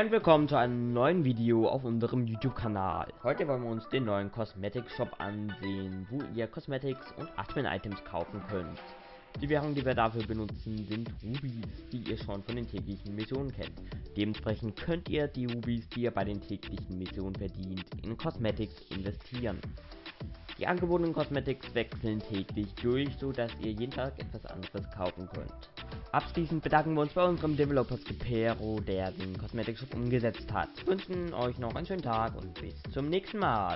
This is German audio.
und willkommen zu einem neuen Video auf unserem YouTube-Kanal. Heute wollen wir uns den neuen Cosmetic Shop ansehen, wo ihr Cosmetics und Admin-Items kaufen könnt. Die Währung, die wir dafür benutzen, sind Rubies, die ihr schon von den täglichen Missionen kennt. Dementsprechend könnt ihr die Rubies, die ihr bei den täglichen Missionen verdient, in Cosmetics investieren. Die angebotenen Cosmetics wechseln täglich durch, so dass ihr jeden Tag etwas anderes kaufen könnt. Abschließend bedanken wir uns bei unserem Developer Skipero, der den Cosmetic Shop umgesetzt hat. Wir wünschen euch noch einen schönen Tag und bis zum nächsten Mal.